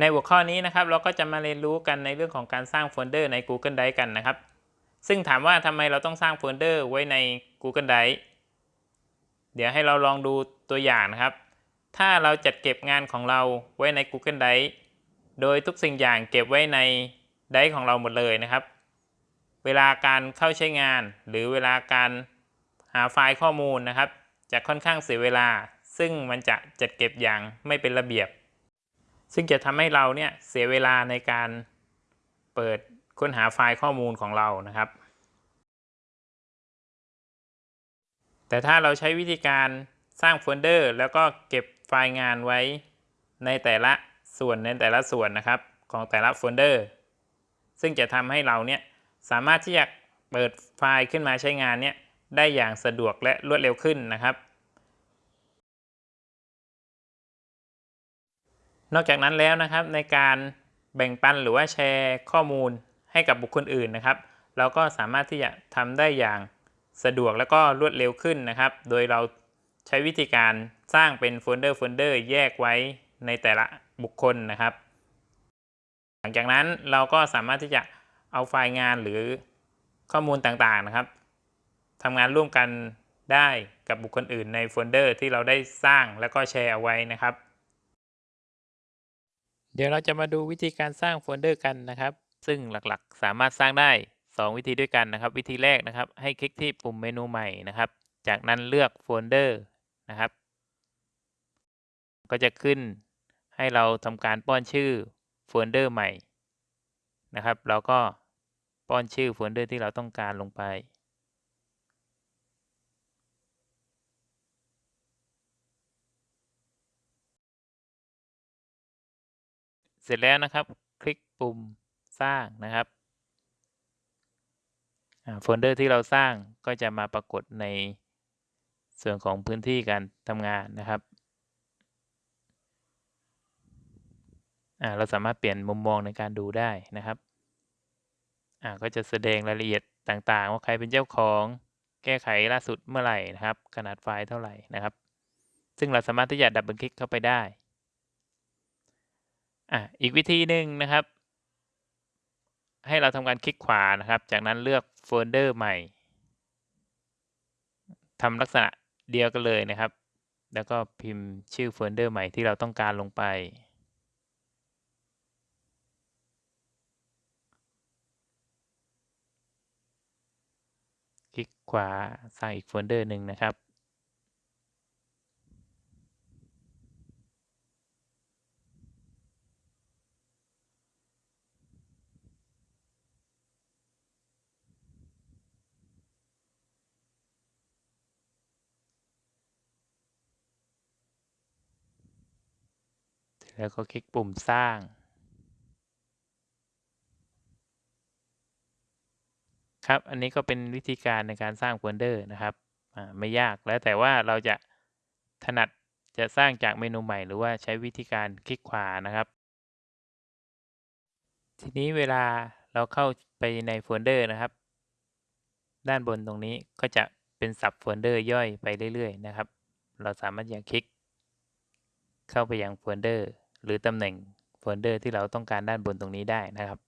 ในหัวข้อนี้นะครับเราก็จะมาเรียนรู้กันในเรื่องของการสร้างโฟลเดอร์ใน Google Drive กันนะครับ ซึ่งถามว่าทำไมเราต้องสร้างโฟลเดอร์ไว้ใน Google Drive เดี๋ยวให้เราลองดูตัวอย่างนะครับ ถ้าเราจัดเก็บงานของเราไว้ใน Google Drive โดยทุกสิ่งอย่างเก็บไว้ใน Drive ของเราหมดเลยนะครับ เวลาการเข้าใช้งาน หรือเวลาการหาไฟล์ข้อมูลนะครับ จะค่อนข้างเสียเวลา ซึ่งมันจะจัดเก็บอย่างไม่เป็นระเบียบ ซึ่งจะทำให้เราเนี่ยเสียเวลาในการเปิดค้นหาไฟล์ข้อมูลของเรานะครับ แต่ถ้าเราใช้วิธีการสร้างโฟลเดอร์ แล้วก็เก็บไฟล์งานไว้ในแต่ละส่วนในแต่ละส่วนนะครับของแต่ละโฟลเดอร์ ซึ่งจะทำให้เราเนี่ยสามารถที่จะเปิดไฟล์ขึ้นมาใช้งานเนี่ยได้อย่างสะดวกและรวดเร็วขึ้นนะครับ นอกจากนั้นแล้วนะครับในการแบ่งปันหรือว่าแชร์ข้อมูลให้กับบุคคลอื่นนะครับ เราก็สามารถที่จะทำได้อย่างสะดวกและก็รวดเร็วขึ้นนะครับ โดยเราใช้วิธีการสร้างเป็นโฟลเดอร์โฟลเดอร์แยกไว้ในแต่ละบุคคลนะครับ หลังจากนั้นเราก็สามารถที่จะเอาไฟล์งานหรือข้อมูลต่างๆนะครับทำงานร่วมกันได้กับบุคคลอื่นในโฟลเดอร์ที่เราได้สร้างแล้วก็แชร์เอาไว้นะครับ เดี๋ยวเราจะมาดูวิธีการสร้างโฟลเดอร์กันนะครับ ซึ่งหลักๆ สามารถสร้างได้ 2 วิธีด้วยกันนะครับ วิธีแรกนะครับ ให้คลิกที่ปุ่มเมนูใหม่นะครับ จากนั้นเลือกโฟลเดอร์นะครับ ก็จะขึ้นให้เราทำการป้อนชื่อโฟลเดอร์ใหม่นะครับ เราก็ป้อนชื่อโฟลเดอร์ที่เราต้องการลงไป เสร็จแล้วนะครับ คลิกปุ่มสร้างนะครับโฟลเดอร์ที่เราสร้างก็จะมาปรากฏในส่วนของพื้นที่การทำงานนะครับเราสามารถเปลี่ยนมุมมองในการดูได้นะครับก็จะแสดงรายละเอียดต่างๆ ว่าใครเป็นเจ้าของแก้ไขล่าสุดเมื่อไหร่นะครับ ขนาดไฟล์เท่าไหร่นะครับ ซึ่งเราสามารถที่จะดับเบิลคลิกเข้าไปได้ อะอีกวิธีหนึ่งนะครับ ให้เราทำการคลิกขวานะครับ จากนั้นเลือกโฟลเดอร์ใหม่ทำลักษณะเดียวกันเลยนะครับ แล้วก็พิมพ์ชื่อโฟลเดอร์ใหม่ที่เราต้องการลงไป คลิกขวาสร้างอีกโฟลเดอร์หนึ่งนะครับ แล้วก็คลิกปุ่มสร้าง ครับ อันนี้ก็เป็นวิธีการในการสร้างโฟลเดอร์นะครับ ไม่ยากแล้วแต่ว่าเราจะถนัดจะสร้างจากเมนูใหม่ หรือว่าใช้วิธีการคลิกขวานะครับ ทีนี้เวลาเราเข้าไปในโฟลเดอร์นะครับ ด้านบนตรงนี้ก็จะเป็นสับโฟลเดอร์ย่อยไปเรื่อย ๆ นะครับ เราสามารถอย่างคลิก เข้าไปยังโฟลเดอร์ หรือตำแหน่งโฟลเดอร์ที่เราต้องการด้านบนตรงนี้ได้นะครับ